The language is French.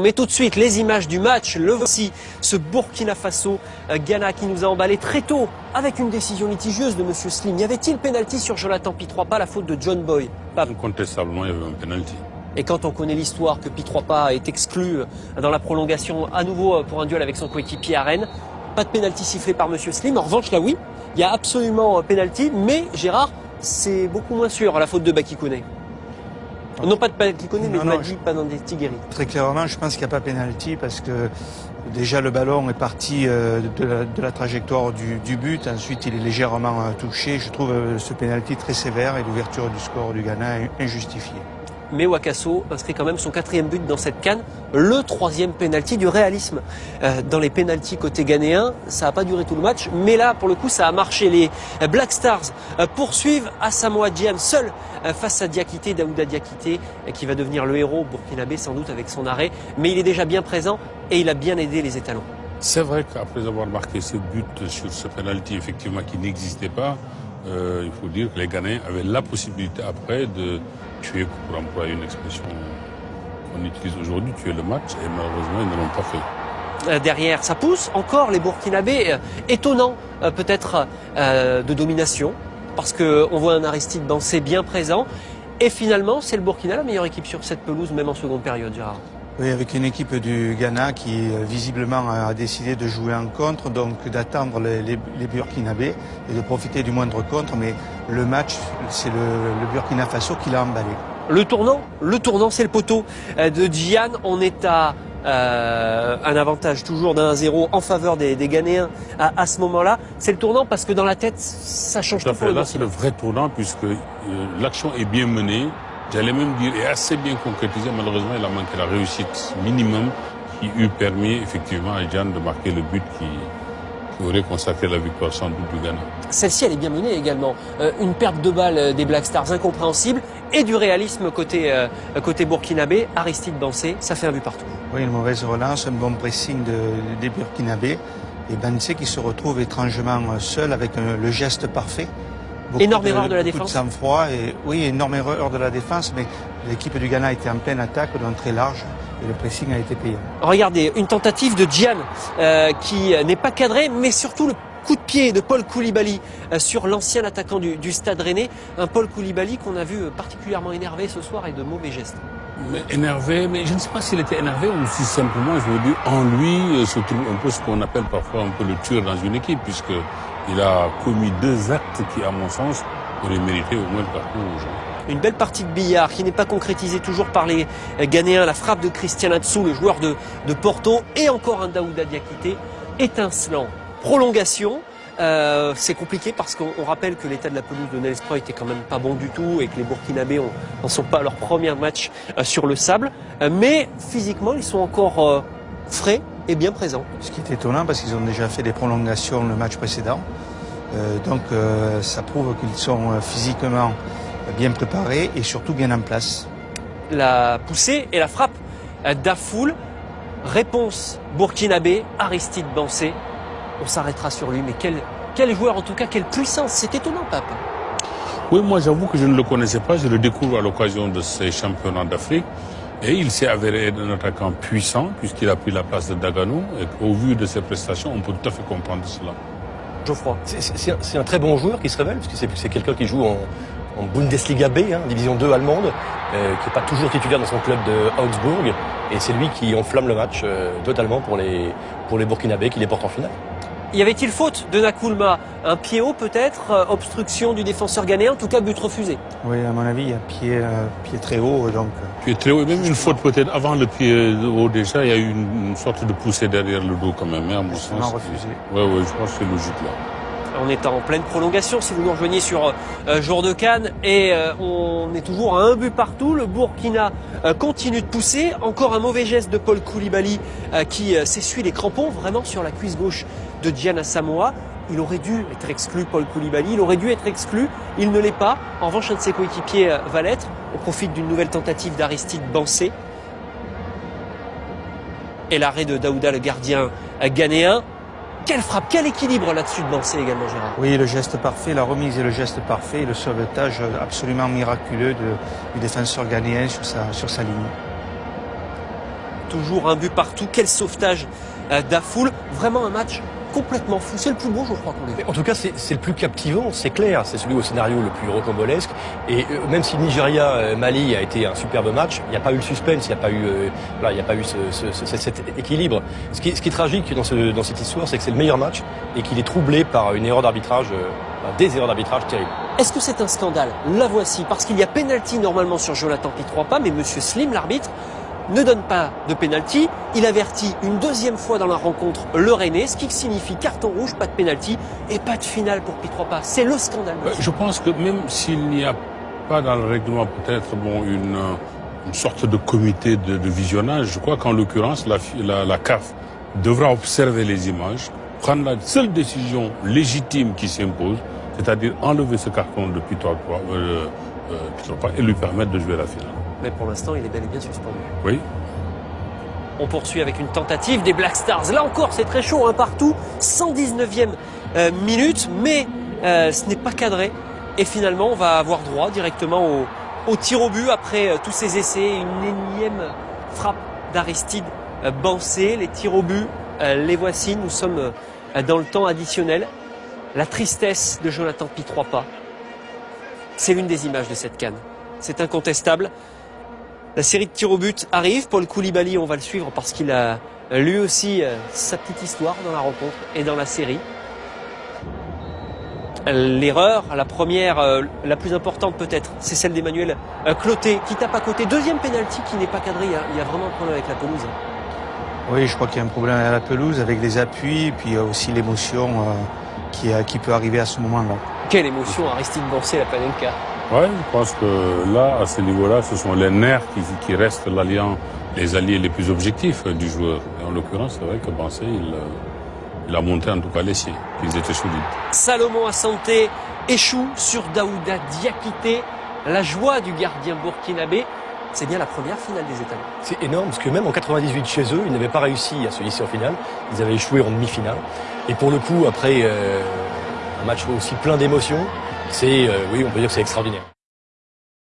Mais tout de suite, les images du match, le voici, ce Burkina Faso, euh, Ghana qui nous a emballé très tôt avec une décision litigieuse de M. Slim. Y avait-il pénalty sur Jonathan Pitropa, la faute de John Boy Incontestablement, il y avait un pénalty. Et quand on connaît l'histoire que Pitropa est exclu euh, dans la prolongation à nouveau euh, pour un duel avec son coéquipier à Rennes, pas de pénalty sifflé par M. Slim. En revanche, là oui, il y a absolument pénalty, mais Gérard, c'est beaucoup moins sûr la faute de Bakikone. Non pas de Bakikone, mais de Madi Panandeti Très clairement, je pense qu'il n'y a pas pénalty parce que déjà le ballon est parti euh, de la, trajectoire du, but. Ensuite, il est légèrement euh, touché. Je trouve euh, ce pénalty très sévère et l'ouverture du score du Ghana injustifiée mais Wakaso inscrit quand même son quatrième but dans cette canne, le troisième penalty du réalisme. Euh, dans les penalties côté ghanéen, ça n'a pas duré tout le match, mais là, pour le coup, ça a marché. Les Black Stars euh, poursuivent Asamoah Gyan seul euh, face à Diakité, Daouda Diakité, qui va devenir le héros burkinabé sans doute avec son arrêt, mais il est déjà bien présent et il a bien aidé les étalons. C'est vrai qu'après avoir marqué ce but sur ce penalty, effectivement, qui n'existait pas, il faut dire que les Ghanéens avaient la possibilité après de tuer, pour employer une expression qu'on utilise aujourd'hui, tuer le match, et malheureusement, ils ne l'ont pas fait. Euh, derrière, ça pousse encore les Burkinabés, euh, étonnant euh, peut-être de domination, parce qu'on voit un Aristide Bansé bien présent, et finalement, c'est le Burkina la meilleure équipe sur cette pelouse, même en seconde période, Gérard. Oui, avec une équipe du Ghana qui visiblement a décidé de jouer en contre, donc d'attendre les, les, Burkinabés et de profiter du moindre contre. Mais le match, c'est le, Burkina Faso qui l'a emballé. Le tournant, le tournant, c'est le poteau euh, de Diane. On est à euh, un avantage toujours d'un zéro en faveur des, des Ghanéens à, ce moment-là. C'est le tournant parce que dans la tête, ça change tout, Là, c'est le vrai tournant puisque euh, l'action est bien menée. J'allais même dire, est assez bien concrétisée. Malheureusement, il a manqué la réussite minimum qui eût permis effectivement à Jeanne de marquer le but qui, aurait consacré la victoire sans doute du Ghana. Celle-ci, elle est bien menée également. Euh, une perte de balle euh, des Black Stars incompréhensible et du réalisme côté, euh, côté burkinabé. Aristide Bansé, ça fait un but partout. Oui, une mauvaise relance, un bon pressing de, des burkinabés. Et Bansé qui se retrouve étrangement seul avec le geste parfait énorme erreur de la défense. De sang-froid et oui, énorme erreur de la défense, mais l'équipe du Ghana était en pleine attaque, donc très large. Et le pressing a été payé. Regardez, une tentative de Gian euh, qui n'est pas cadrée, mais surtout le coup de pied de Paul Koulibaly euh, sur l'ancien attaquant du, du, Stade Rennais. Un Paul Koulibaly qu'on a vu particulièrement énervé ce soir et de mauvais gestes. Mais énervé, mais je ne sais pas s'il était énervé ou si simplement, je veux dire, en lui euh, se trouve un peu ce qu'on appelle parfois un peu le tueur dans une équipe, puisque il a commis deux actes qui, à mon sens, auraient mérité au moins le carton rouge. Une belle partie de billard qui n'est pas concrétisée toujours par les Ghanéens. La frappe de Christian Atsu, le joueur de, de Porto, et encore un Daouda Diakité, étincelant. Prolongation. Euh, c'est compliqué parce qu'on rappelle que l'état de la pelouse de Nelsproy était quand même pas bon du tout et que les Burkinabés n'en sont pas à leur premier match euh, sur le sable. Euh, mais physiquement, ils sont encore frais bien présents. Ce qui est étonnant parce qu'ils ont déjà fait des prolongations le match précédent. Euh, donc euh, ça prouve qu'ils sont euh, physiquement bien préparés et surtout bien en place. La poussée et la frappe d'Afoul. Réponse burkinabé, Aristide Bansé. On s'arrêtera sur lui, mais quel, quel joueur en tout cas, quelle puissance. C'est étonnant, Pape. Oui, moi j'avoue que je ne le connaissais pas. Je le découvre à l'occasion de ces championnats d'Afrique. Et il s'est avéré un attaquant puissant puisqu'il a pris la place de Dagano. Et au vu de ses prestations, on peut tout à fait comprendre cela. Geoffroy. C'est un très bon joueur qui se révèle, parce que c'est quelqu'un qui joue en, Bundesliga B, hein, division 2 allemande, euh, qui n'est pas toujours titulaire dans son club de Augsbourg. Et c'est lui qui enflamme le match euh, totalement pour les, pour les Burkinabés qui les portent en finale. Y avait-il faute de Nakulma Un pied haut peut-être? Euh, Obstruction du défenseur ghanéen? En tout cas, but refusé. Oui, à mon avis, il y a pied, euh, pied très haut. Donc... Euh, pied très haut, et même une faute peut-être avant le pied haut déjà, il y a eu une, sorte de poussée derrière le dos quand même, hein, à mon sens. refusé. Oui, oui, je pense que c'est logique là. On est en pleine prolongation si vous nous rejoignez sur Jour de Cannes et on est toujours à un but partout. Le Burkina continue de pousser. Encore un mauvais geste de Paul Koulibaly qui s'essuie les crampons vraiment sur la cuisse gauche de Diana Samoa. Il aurait dû être exclu, Paul Koulibaly, il aurait dû être exclu, il ne l'est pas. En revanche, un de ses coéquipiers euh, va l'être. On profite d'une nouvelle tentative d'Aristide Bansé. Et l'arrêt de Daouda, le gardien euh, ghanéen. Quelle frappe, quel équilibre là-dessus de Bansé également, Gérard? Oui, le geste parfait, la remise et le geste parfait, le sauvetage absolument miraculeux du défenseur ghanéen sur sa, sur sa ligne. toujours un but partout. Quel sauvetage d'Afoul. Vraiment un match complètement fou. C'est le plus beau, je crois, qu'on ait En tout cas, c'est le plus captivant, c'est clair. C'est celui au scénario le plus rocambolesque. Et euh, même si Nigeria-Mali a été un superbe match, il n'y a pas eu le suspense, il n'y a pas eu, euh, il n'y a pas eu ce, ce, cet équilibre. Ce qui, ce qui est tragique dans, ce, dans cette histoire, c'est que c'est le meilleur match et qu'il est troublé par une erreur d'arbitrage, euh, des erreurs d'arbitrage terribles. Est-ce que c'est un scandale? La voici, parce qu'il y a pénalty normalement sur Jonathan Pitrois pas, mais Monsieur Slim, l'arbitre, ne donne pas de pénalty. Il avertit une deuxième fois dans la rencontre le Rennais, ce qui signifie carton rouge, pas de pénalty et pas de finale pour Pitropa. C'est le scandale. Je pense que même s'il n'y a pas dans le règlement peut-être bon une, une sorte de comité de, visionnage, je crois qu'en l'occurrence la, CAF devra observer les images, prendre la seule décision légitime qui s'impose, c'est-à-dire enlever ce carton de Pitropa, euh, euh, et lui permettre de jouer la finale mais pour l'instant, il est bel et bien suspendu. Oui. On poursuit avec une tentative des Black Stars. Là encore, c'est très chaud, un hein, partout. 119e euh, minute, mais euh, ce n'est pas cadré. Et finalement, on va avoir droit directement au, au tir au but après euh, tous ces essais. Une énième frappe d'Aristide Bansé. Les tirs au but, les voici. Nous sommes dans le temps additionnel. La tristesse de Jonathan Pitroipa. C'est l'une des images de cette canne. C'est incontestable. La série de tirs au but arrive. Paul Koulibaly, on va le suivre parce qu'il a lui aussi euh, sa petite histoire dans la rencontre et dans la série. L'erreur, la première, euh, la plus importante peut-être, c'est celle d'Emmanuel euh, Cloté qui tape à côté. Deuxième penalty qui n'est pas cadré. Il y a vraiment un problème avec la pelouse. Oui, je crois qu'il y a un problème avec la pelouse, avec les appuis, puis aussi l'émotion qui, qui peut arriver à ce moment-là. Quelle émotion Aristide Borsé, la Panenka oui, je pense que là, à ce niveau-là, ce sont les nerfs qui, qui restent l'alliant, les alliés les plus objectifs du joueur. Et en l'occurrence, c'est vrai que Bansé, il, euh, il, a monté en tout cas les siens, qu'ils étaient solides. Salomon à santé échoue sur Daouda Diakité. La joie du gardien burkinabé, c'est bien la première finale des États. C'est énorme parce que même en 98 chez eux, ils n'avaient pas réussi à se hisser en finale. Ils avaient échoué en demi-finale. Et pour le coup, après euh, un match aussi plein d'émotions, c'est, euh, oui, on peut dire que c'est extraordinaire.